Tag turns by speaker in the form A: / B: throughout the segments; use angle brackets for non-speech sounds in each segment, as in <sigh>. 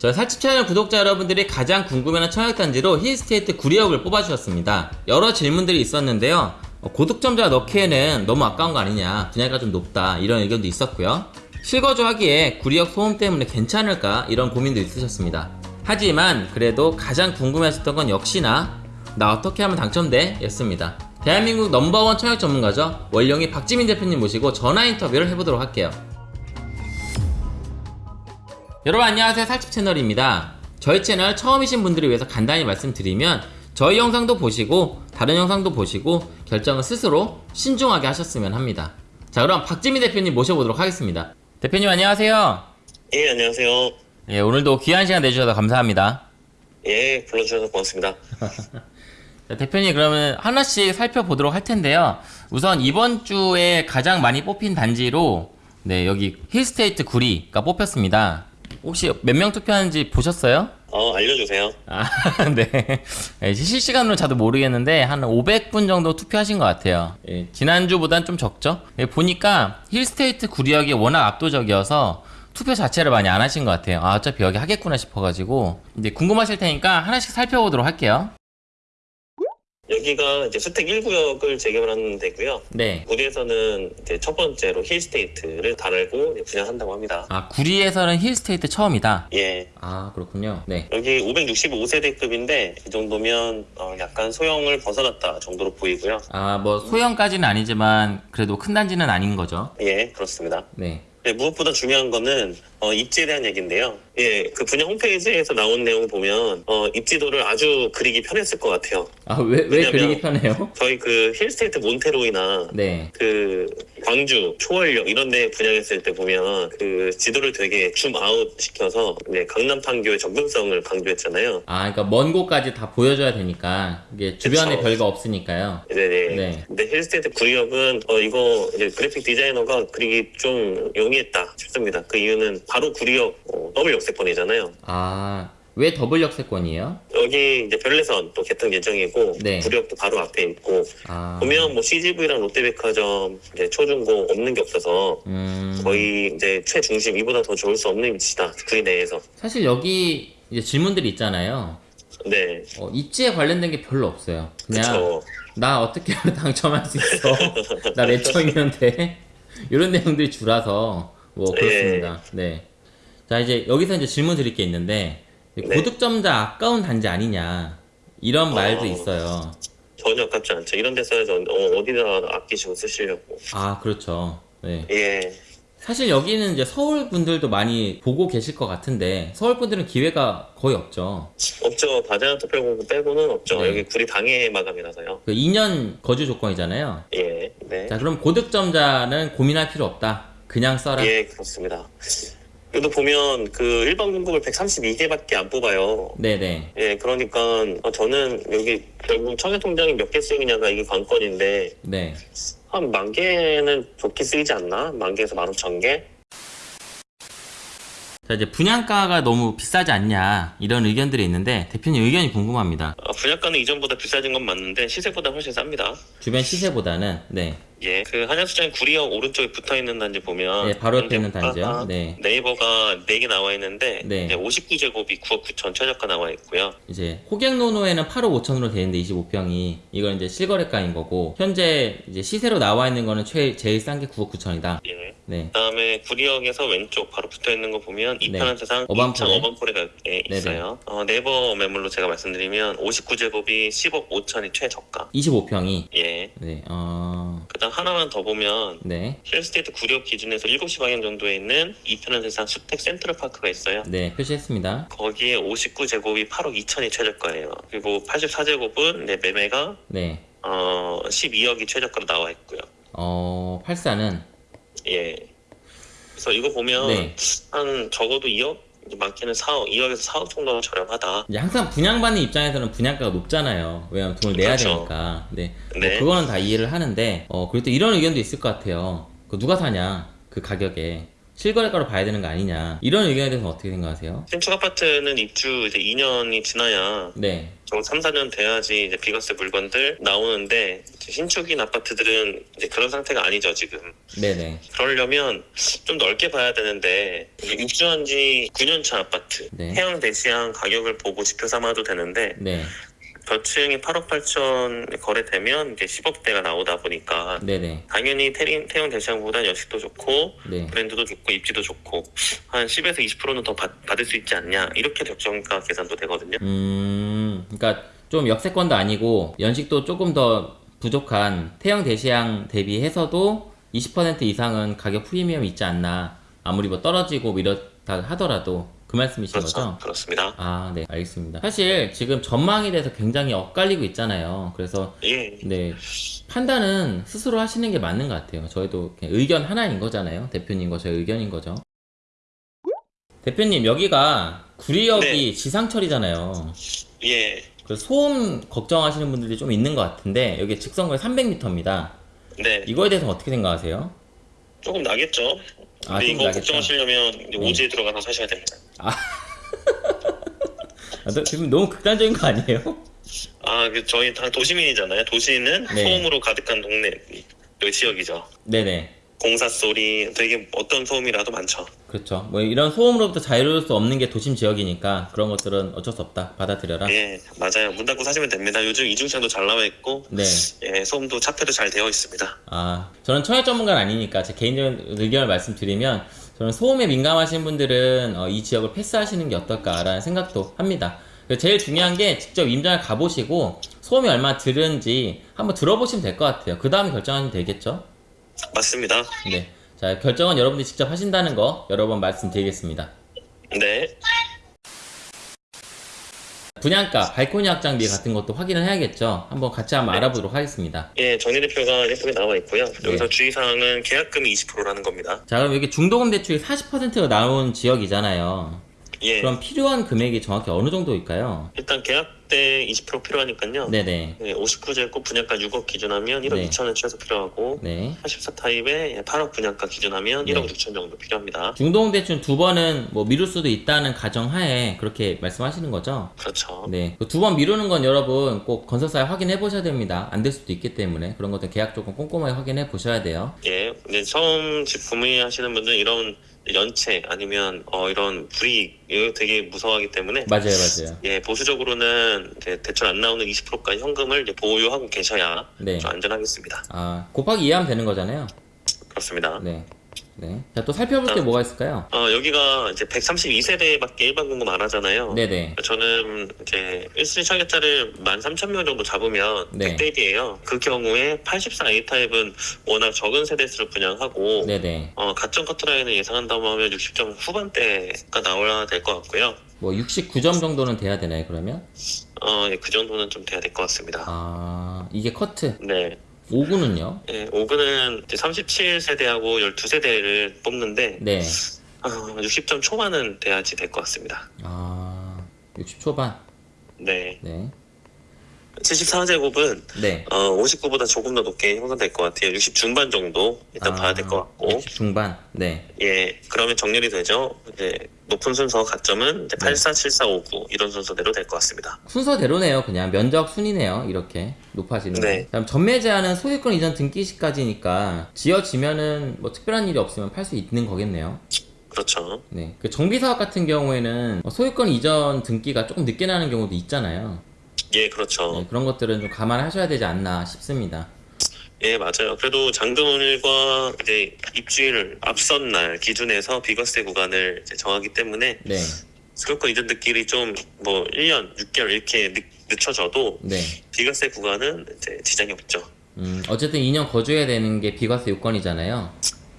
A: 저희 살집 채널 구독자 여러분들이 가장 궁금해하는 청약단지로 힐스테이트 구리역을 뽑아주셨습니다. 여러 질문들이 있었는데요. 어, 고득점자 넣기에는 너무 아까운 거 아니냐, 분야가 좀 높다 이런 의견도 있었고요. 실거주 하기에 구리역 소음 때문에 괜찮을까 이런 고민도 있으셨습니다. 하지만 그래도 가장 궁금해하셨던 건 역시나 나 어떻게 하면 당첨돼? 였습니다. 대한민국 넘버원 청약 전문가죠. 원령이 박지민 대표님 모시고 전화 인터뷰를 해보도록 할게요. 여러분 안녕하세요. 살집 채널입니다. 저희 채널 처음이신 분들을 위해서 간단히 말씀드리면 저희 영상도 보시고 다른 영상도 보시고 결정은 스스로 신중하게 하셨으면 합니다. 자 그럼 박지민 대표님 모셔보도록 하겠습니다. 대표님 안녕하세요.
B: 예, 안녕하세요.
A: 예 오늘도 귀한 시간 내주셔서 감사합니다.
B: 예, 불러주셔서 고맙습니다. <laughs>
A: 자, 대표님 그러면 하나씩 살펴보도록 할 텐데요. 우선 이번 주에 가장 많이 뽑힌 단지로 네 여기 힐스테이트 구리가 뽑혔습니다 혹시 몇 명 투표하는지 보셨어요?
B: 어, 알려주세요.
A: 아, <laughs> 네. 예, 실시간으로 저도 모르겠는데, 한 500분 정도 투표하신 것 같아요. 예, 지난주보단 좀 적죠? 예, 보니까 힐스테이트 구리역이 워낙 압도적이어서 투표 자체를 많이 안 하신 것 같아요. 아, 어차피 여기 하겠구나 싶어가지고. 이제 궁금하실 테니까 하나씩 살펴보도록 할게요.
B: 여기가 이제 수택 1구역을 재개발하는 데고요.
A: 네.
B: 구리에서는 이제 첫 번째로 힐스테이트를 달고 분양한다고 합니다.
A: 아, 구리에서는 힐스테이트 처음이다.
B: 예.
A: 아, 그렇군요. 네.
B: 여기 565세대급인데 이 정도면 어, 약간 소형을 벗어났다 정도로 보이고요.
A: 아, 뭐, 소형까지는 아니지만, 그래도 큰 단지는 아닌 거죠.
B: 예, 그렇습니다.
A: 네.
B: 네, 무엇보다 중요한 거는 어, 입지에 대한 얘기인데요. 예, 그 분양 홈페이지에서 나온 내용 보면 어, 입지도를 아주 그리기 편했을 것 같아요.
A: 아, 왜, 왜 그리기 편해요?
B: 저희 그 힐스테이트 몬테로이나
A: 네.
B: 그 광주, 초월역 이런 데 분양했을 때 보면 그 지도를 되게 줌 아웃 시켜서 이제 강남 판교의 접근성을 강조했잖아요.
A: 아, 그러니까 먼 곳까지 다 보여줘야 되니까 이게 주변에
B: 그쵸.
A: 별거 없으니까요.
B: 네네.
A: 네.
B: 근데 힐스테이트 구리역은 어 이거 이제 그래픽 디자이너가 그리기 좀 용이했다 싶습니다. 그 이유는 바로 구리역 어, 더블 역세권이잖아요.
A: 아, 왜 더블 역세권이에요?
B: 여기 이제 별내선 또 개통 예정이고
A: 네.
B: 구리역도 바로 앞에 있고
A: 아,
B: 보면 뭐 CGV랑 롯데백화점 이제 초중고 없는 게 없어서
A: 음,
B: 거의 이제 최중심 이보다 더 좋을 수 없는 위치다 구리 내에서.
A: 사실 여기 이제 질문들이 있잖아요.
B: 네.
A: 어, 입지에 관련된 게 별로 없어요. 그냥
B: 그쵸.
A: 나 어떻게 하면 <laughs> 당첨할 수 있어? 나 내청이는데 이런 내용들이 줄어서 뭐 그렇습니다. 네. 자 이제 여기서 이제 질문 드릴 게 있는데
B: 네.
A: 고득점자 아까운 단지 아니냐 이런 말도
B: 어.
A: 있어요.
B: 전혀 아깝지 않죠. 이런 데 써야지 어, 어디다 아끼시고 쓰시려고.
A: 아 그렇죠. 네.
B: 예.
A: 사실 여기는 이제 서울 분들도 많이 보고 계실 것 같은데 서울 분들은 기회가 거의 없죠.
B: 없죠. 다자연 투표 빼고는 없죠.
A: 네.
B: 여기 구리 당해 마감이라서요.
A: 그 2년 거주 조건이잖아요.
B: 예. 네.
A: 자 그럼 고득점자는 고민할 필요 없다. 그냥 써라.
B: 예, 그렇습니다. 여기도 보면 그 일반 공급을 132개밖에 안 뽑아요.
A: 네네.
B: 예, 그러니까 어, 저는 여기 결국 청해통장이 몇 개 쓰이냐가 이게 관건인데
A: 네.
B: 한 만 개는 좋게 쓰이지 않나? 만 개에서 만 오천 개?
A: 자 이제 분양가가 너무 비싸지 않냐 이런 의견들이 있는데 대표님 의견이 궁금합니다.
B: 어, 분양가는 이전보다 비싸진 건 맞는데 시세보다 훨씬 쌉니다.
A: 주변 시세보다는 네.
B: 예, 그 한양수장 구리역 오른쪽에 붙어 있는 단지 보면
A: 네, 바로 옆에 있는 단지요. 네.
B: 네이버가 4개 나와 있는데
A: 네.
B: 이제 59제곱이 9억 9천 최저가 나와 있고요.
A: 이제 호갱노노에는 8억 5천으로 돼 있는데 25평이 이건 이제 실거래가인 거고 현재 이제 시세로 나와 있는 거는 최 제일 싼 게 9억 9천이다.
B: 예.
A: 네.
B: 그다음에 구리역에서 왼쪽 바로 붙어 있는 거 보면
A: 네.
B: 이편한 세상
A: 어반포레.
B: 2차 어반포레가 예, 있어요. 어, 네이버 매물로 제가 말씀드리면 59제곱이 10억 5천이 최저가.
A: 25평이
B: 예.
A: 네. 어.
B: 그다음 하나만 더 보면
A: 네.
B: 힐스테이트 구리역 기준에서 7시 방향 정도에 있는 이편한 세상 수택 센트럴 파크가 있어요.
A: 네, 표시했습니다.
B: 거기에 59제곱이 8억 2천이 최저가예요. 그리고 84제곱은 내 매매가
A: 네.
B: 어 12억이 최저가로 나와 있고요.
A: 어, 84는
B: 예. 그래서 이거 보면
A: 네.
B: 한 적어도 2억, 이제 많게는 4억, 2억에서 4억 정도는 저렴하다.
A: 이제 항상 분양받는 입장에서는 분양가가 높잖아요. 왜냐면 돈을 내야
B: 그렇죠.
A: 되니까. 네. 뭐
B: 네.
A: 그거는 다 이해를 하는데, 어, 그리고 또 이런 의견도 있을 것 같아요. 그 누가 사냐? 그 가격에. 실거래가로 봐야 되는 거 아니냐 이런 의견에 대해서 어떻게 생각하세요?
B: 신축 아파트는 입주 이제 2년이 지나야
A: 네,
B: 좀 3, 4년 돼야지 이제 비과세 물건들 나오는데 신축인 아파트들은 이제 그런 상태가 아니죠 지금.
A: 네네,
B: 그러려면 좀 넓게 봐야 되는데 입주한 지 9년 차 아파트
A: 네.
B: 해양 대시양 가격을 보고 지표 삼아도 되는데
A: 네,
B: 저층이 8억 8천 거래되면 이제 10억대가 나오다 보니까
A: 네네,
B: 당연히 태림, 태양 대시양보다 연식도 좋고
A: 네.
B: 브랜드도 좋고 입지도 좋고 한 10에서 20%는 더 받, 받을 수 있지 않냐 이렇게 적정가 계산도 되거든요.
A: 음, 그러니까 좀 역세권도 아니고 연식도 조금 더 부족한 태형 대시양 대비해서도 20% 이상은 가격 프리미엄이 있지 않나 아무리 뭐 떨어지고 뭐 이렇다 하더라도 그 말씀이신
B: 그렇죠.
A: 거죠?
B: 그렇습니다.
A: 아, 네, 알겠습니다. 사실 지금 전망에 대해서 굉장히 엇갈리고 있잖아요. 그래서
B: 예,
A: 네 판단은 스스로 하시는 게 맞는 것 같아요. 저희도 의견 하나인 거잖아요. 대표님과 저희 의견인 거죠. 대표님 여기가 구리역이
B: 네.
A: 지상철이잖아요.
B: 예,
A: 그래서 소음 걱정하시는 분들이 좀 있는 것 같은데 여기 직선거리 300m입니다.
B: 네,
A: 이거에 대해서 어떻게 생각하세요?
B: 조금 나겠죠.
A: 아,
B: 근데
A: 좀
B: 이거
A: 나겠다.
B: 걱정하시려면
A: 네.
B: 오지에 들어가서 사셔야 됩니다.
A: 아, 너- 지금 너무 극단적인 거 아니에요?
B: 아, 그 저희 다 도시민이잖아요. 도시는
A: 네.
B: 소음으로 가득한 동네 그 지역이죠.
A: 네네.
B: 공사 소리 되게 어떤 소음이라도 많죠.
A: 그렇죠. 뭐 이런 소음으로부터 자유로울 수 없는 게 도심 지역이니까 그런 것들은 어쩔 수 없다. 받아들여라.
B: 예, 맞아요. 문 닫고 사시면 됩니다. 요즘 이중창도 잘 나와 있고
A: 네.
B: 예, 소음도 차폐도 잘 되어 있습니다.
A: 아, 저는 청약 전문가는 아니니까 제 개인적인 의견을 말씀드리면 저는 소음에 민감하신 분들은 어, 이 지역을 패스하시는 게 어떨까라는 생각도 합니다. 제일 중요한 게 직접 임장을 가보시고 소음이 얼마나 들은지 한번 들어보시면 될 것 같아요. 그 다음에 결정하면 되겠죠?
B: 맞습니다.
A: 네. 자, 결정은 여러분들이 직접 하신다는 거 여러 번 말씀드리겠습니다.
B: 네,
A: 분양가, 발코니 확장비 같은 것도 확인을 해야겠죠? 한번 같이 한번 알아보도록 하겠습니다.
B: 예, 정리 대표가 예쁘게 나와 있고요. 여기서
A: 네.
B: 주의사항은 계약금이 20%라는 겁니다.
A: 자, 그럼 여기 중도금 대출이 40%가 나온 지역이잖아요.
B: 예,
A: 그럼 필요한 금액이 정확히 어느 정도일까요?
B: 일단 계약 때 20% 필요하니까요.
A: 네네.
B: 예, 59제곱 분양가 6억 기준하면 1억
A: 네.
B: 2천은 최소 필요하고
A: 네.
B: 84타입에 8억 분양가 기준하면
A: 네.
B: 1억 6천 정도 필요합니다.
A: 중도금 대출 두 번은 뭐 미룰 수도 있다는 가정하에 그렇게 말씀하시는 거죠?
B: 그렇죠.
A: 네. 두 번 미루는 건 여러분 꼭 건설사에 확인해 보셔야 됩니다. 안 될 수도 있기 때문에 그런 것들 계약 조건 꼼꼼하게 확인해 보셔야 돼요.
B: 예, 근데 처음 집 구매하시는 분들은 이런 연체 아니면 어, 이런 불이익 이거 되게 무서워하기 때문에
A: 맞아요, 맞아요.
B: 예, 보수적으로는 이제 대출 안 나오는 20%까지 현금을 이제 보유하고 계셔야
A: 네.
B: 좀 안전하겠습니다.
A: 아, 곱하기 이해하면 되는 거잖아요.
B: 그렇습니다.
A: 네. 네. 자, 또 살펴볼 게 뭐가 있을까요?
B: 어, 여기가 이제 132세대밖에 일반 공급 안 하잖아요.
A: 네네.
B: 저는 이제 1순위 청약자를 13,000명 정도 잡으면
A: 네.
B: 100대1이에요. 그 경우에 84A 타입은 워낙 적은 세대수를 분양하고
A: 네네.
B: 어, 가점 커트라인을 예상한다고 하면 60점 후반대가 나와야 될 것 같고요.
A: 뭐 69점 정도는 돼야 되나요, 그러면?
B: 어, 예, 그 정도는 좀 돼야 될 것 같습니다.
A: 아, 이게 커트.
B: 네.
A: 5구는요?
B: 예, 5구는 37세대하고 12세대를 뽑는데
A: 네.
B: 어, 60점 초반은 돼야지 될 것 같습니다.
A: 아, 60 초반.
B: 네.
A: 네.
B: 74제곱은
A: 네.
B: 어, 59보다 조금 더 높게 형성될 것 같아요. 60 중반 정도 일단 봐야 될 것 같고
A: 60 중반. 네.
B: 예 그러면 정렬이 되죠. 이제 높은 순서 가점은 이제
A: 네.
B: 84, 74, 59 이런 순서대로 될 것 같습니다.
A: 순서대로네요. 그냥 면적 순이네요. 이렇게 높아지는
B: 네.
A: 거. 다음 전매 제한은 소유권 이전 등기 시까지니까 지어지면은 뭐 특별한 일이 없으면 팔 수 있는 거겠네요.
B: 그렇죠.
A: 네. 그 정비 사업 같은 경우에는 뭐 소유권 이전 등기가 조금 늦게 나는 경우도 있잖아요.
B: 예 그렇죠.
A: 네, 그런 것들은 좀 감안하셔야 되지 않나 싶습니다.
B: 예 맞아요. 그래도 잔금일과 이제 입주일 앞선 날 기준에서 비과세 구간을 정하기 때문에
A: 네.
B: 소유권 이전 등기일이 좀뭐 1년, 6개월 이렇게 늦, 늦춰져도
A: 네.
B: 비과세 구간은 이제 지장이 없죠.
A: 음, 어쨌든 2년 거주해야 되는 게 비과세 요건이잖아요.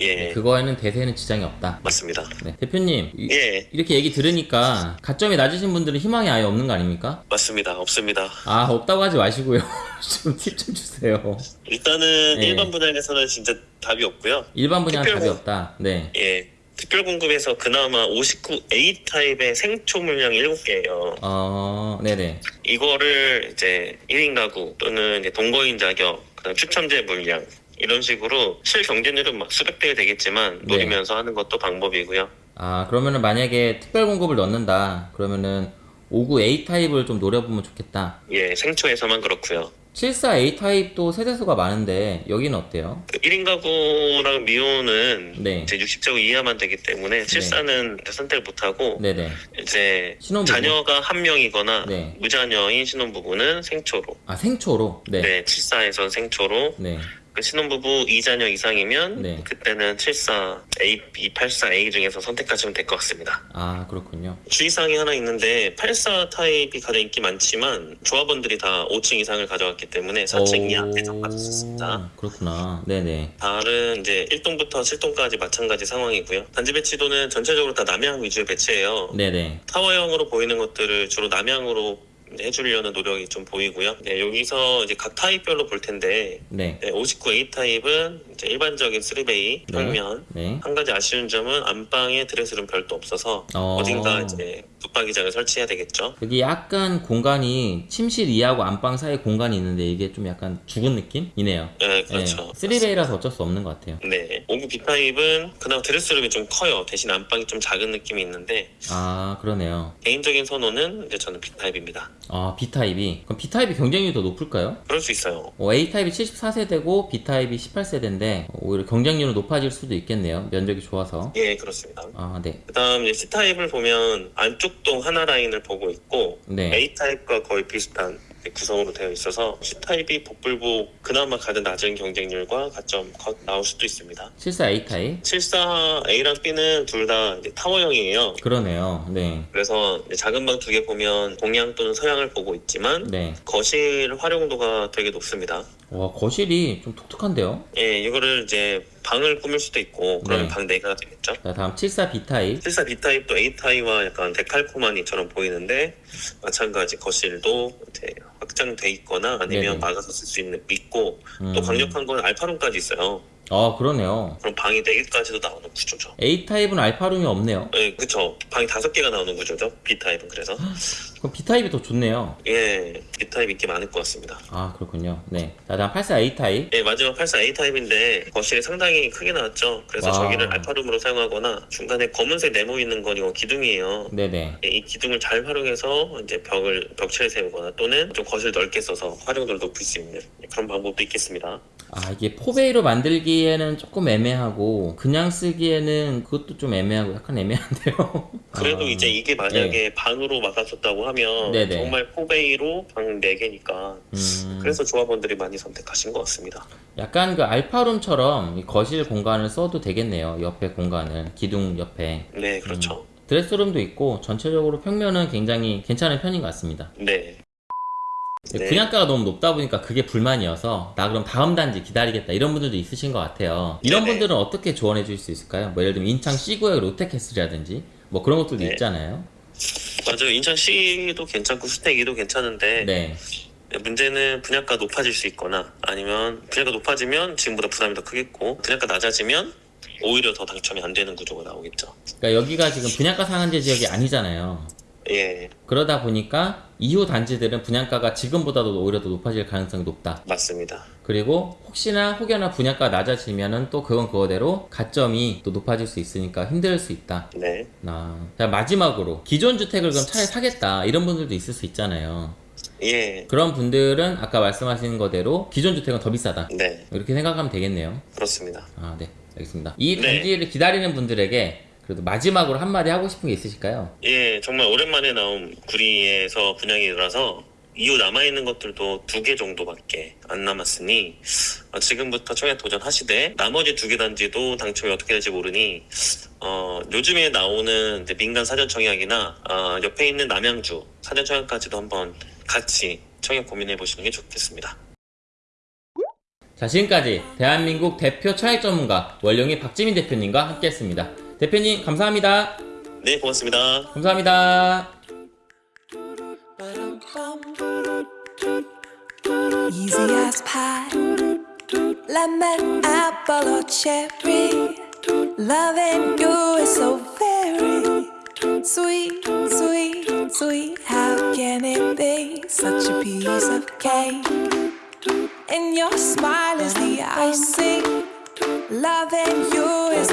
B: 예
A: 네, 그거에는 대세는 지장이 없다.
B: 맞습니다.
A: 네. 대표님, 이-
B: 예
A: 이렇게 얘기 들으니까 가점이 낮으신 분들은 희망이 아예 없는 거 아닙니까?
B: 맞습니다. 없습니다.
A: 아, 없다고 하지 마시고요. <laughs> 좀 팁 좀 주세요.
B: 일단은
A: 네.
B: 일반 분양에서는 진짜 답이 없고요.
A: 일반 분야는
B: 특별
A: 답이
B: 공-
A: 없다. 네.
B: 예. 특별 공급에서 그나마 59A 타입의 생초 물량 7개예요.
A: 어, 네네.
B: 이거를 이제 1인 가구 또는 동거인 자격, 그다음 추첨제 물량 이런 식으로 실 경쟁률은 막 수백 대 되겠지만
A: 네.
B: 노리면서 하는 것도 방법이고요.
A: 아 그러면은 만약에 특별 공급을 넣는다 그러면은 59 A 타입을 좀 노려보면 좋겠다.
B: 예, 생초에서만 그렇고요.
A: 74 A 타입도 세대수가 많은데 여기는 어때요?
B: 그 1인 가구랑 미호는
A: 네.
B: 이제 60제곱 이하만 되기 때문에 실사는 이제 선택을 못하고
A: 네네.
B: 이제
A: 신혼부부.
B: 자녀가 한 명이거나
A: 네.
B: 무자녀인 신혼부부는 생초로
A: 아 생초로. 네.
B: 네, 74에선 생초로
A: 네.
B: 그 신혼부부 2자녀 이상이면
A: 네.
B: 그때는 74 A, 284A 중에서 선택하시면 될 것 같습니다.
A: 아 그렇군요.
B: 주의사항이 하나 있는데 84 타입이 가장 인기 많지만 조합원들이 다 5층 이상을 가져갔기 때문에 4층 이하 있습니다.
A: 그렇구나. 네네.
B: 다른 이제 1동부터 7동까지 마찬가지 상황이고요. 단지 배치도는 전체적으로 다 남향 위주의 배치예요.
A: 네네.
B: 타워형으로 보이는 것들을 주로 남향으로 해주려는 노력이 좀 보이고요. 네, 여기서 이제 각 타입별로 볼 텐데
A: 네.
B: 네, 59A 타입은 이제 일반적인 3베이 평면
A: 네.
B: 한 가지 아쉬운 점은 안방에 드레스룸 별도 없어서
A: 어.
B: 어... 딘가 이제 붙박이장을 설치해야 되겠죠.
A: 여기 약간 공간이 침실 이하고 안방 사이 공간이 있는데 이게 좀 약간 죽은 느낌이네요.
B: 네, 그렇죠.
A: 3베이라서 어쩔 수 없는 것 같아요.
B: 네, 59B 타입은 그나마 드레스룸이 좀 커요. 대신 안방이 좀 작은 느낌이 있는데
A: 아 그러네요.
B: 개인적인 선호는 이제 저는 B 타입입니다.
A: 아 B 타입이 그럼 B 타입이 경쟁률이 더 높을까요?
B: 그럴 수 있어요.
A: 어, A 타입이 74세대고 B 타입이 18세대인데 오히려 경쟁률은 높아질 수도 있겠네요. 면적이 좋아서.
B: 예, 그렇습니다.
A: 아 네.
B: 그 다음 이제 C 타입을 보면 안쪽 동 하나 라인을 보고 있고
A: 네.
B: A 타입과 거의 비슷한 구성으로 되어 있어서 C 타입이 복불복 그나마 가장 낮은 경쟁률과 가점 컷 나올 수도 있습니다.
A: 74 A 타입.
B: 74 A랑 B는 둘 다 타워형이에요.
A: 그러네요. 네.
B: 그래서 작은 방 두 개 보면 동향 또는 서향을 보고 있지만
A: 네.
B: 거실 활용도가 되게 높습니다.
A: 와 거실이 좀 독특한데요.
B: 예, 이거를 이제 방을 꾸밀 수도 있고 그러면
A: 네.
B: 방 4개가 되겠죠.
A: 자 다음 74 B 타입.
B: 74 B 타입도 A 타입과 약간 데칼코마니처럼 보이는데 마찬가지 거실도 이제 확장돼 있거나 아니면
A: 네네.
B: 막아서 쓸 수 있는 있고
A: 음.
B: 또 강력한 건 알파룸까지 있어요.
A: 아 그러네요.
B: 그럼 방이 4개까지도 나오는 구조죠.
A: A 타입은 알파룸이 없네요.
B: 예, 그쵸. 방이 5개가 나오는 구조죠. B 타입은 그래서. <gasps>
A: 그럼 B 타입이 더 좋네요.
B: 예, B 타입 인기 많을 것 같습니다.
A: 아 그렇군요. 네. 자 다음 84 A 타입.
B: 예, 마지막 84 A 타입인데 거실이 상당히 크게 나왔죠. 그래서
A: 와.
B: 저기를 알파룸으로 사용하거나 중간에 검은색 네모 있는 건 이거 기둥이에요.
A: 네네.
B: 예, 이 기둥을 잘 활용해서 이제 벽을 벽체를 세우거나 또는 좀 거실 넓게 써서 활용도를 높일 수 있는 그런 방법도 있겠습니다.
A: 아 이게 포베이로 만들기에는 조금 애매하고 그냥 쓰기에는 그것도 좀 애매하고 약간 애매한데요.
B: 그래도
A: 아,
B: 이제 이게 만약에 방으로 막아줬다고 하면
A: 네네.
B: 정말 포베이로 방 4개니까
A: 음,
B: 그래서 조합원들이 많이 선택하신 것 같습니다.
A: 약간 그 알파룸처럼 이 거실 공간을 써도 되겠네요. 옆에 공간을 기둥 옆에
B: 네, 그렇죠.
A: 드레스룸도 있고 전체적으로 평면은 굉장히 괜찮은 편인 것 같습니다.
B: 네. 네.
A: 분양가가 너무 높다 보니까 그게 불만이어서 나 그럼 다음 단지 기다리겠다 이런 분들도 있으신 것 같아요. 이런
B: 네네.
A: 분들은 어떻게 조언해 줄 수 있을까요? 뭐 예를 들면 인창 C구역 롯데캐슬이라든지 뭐 그런 것들도
B: 네.
A: 있잖아요.
B: 맞아요. 인천 C도 괜찮고 수택이도 괜찮은데
A: 네.
B: 문제는 분양가 높아질 수 있거나 아니면 분양가 높아지면 지금보다 부담이 더 크겠고 분양가 낮아지면 오히려 더 당첨이 안 되는 구조가 나오겠죠.
A: 그러니까 여기가 지금 분양가 상한제 지역이 아니잖아요.
B: 예,
A: 그러다 보니까 이후 단지들은 분양가가 지금보다도 오히려 더 높아질 가능성이 높다.
B: 맞습니다.
A: 그리고 혹시나 혹여나 분양가 낮아지면은 또 그건 그거대로 가점이 또 높아질 수 있으니까 힘들 수 있다.
B: 네.
A: 아, 자 마지막으로 기존 주택을 그럼 차라리 사겠다 이런 분들도 있을 수 있잖아요.
B: 예,
A: 그런 분들은 아까 말씀하신 거대로 기존 주택은 더 비싸다.
B: 네,
A: 이렇게 생각하면 되겠네요.
B: 그렇습니다.
A: 아, 네, 알겠습니다. 이
B: 네.
A: 단지를 기다리는 분들에게 그래도 마지막으로 한마디 하고 싶은 게 있으실까요?
B: 예, 정말 오랜만에 나온 구리에서 분양이라서 이후 남아있는 것들도 두 개 정도밖에 안 남았으니 어, 지금부터 청약 도전하시되 나머지 두 개 단지도 당첨이 어떻게 될지 모르니 어, 요즘에 나오는 민간 사전 청약이나 어, 옆에 있는 남양주 사전 청약까지도 한번 같이 청약 고민해 보시는 게 좋겠습니다.
A: 자, 지금까지 대한민국 대표 차액 전문가 월령이 박지민 대표님과 함께했습니다. 대표님 감사합니다.
B: 네, 고맙습니다.
A: 감사합니다.
C: Easy as pie, lemon, apple, or cherry. Loving you is so very sweet, sweet, sweet. How can it be such a piece of cake? and your smile is the icing. Loving you is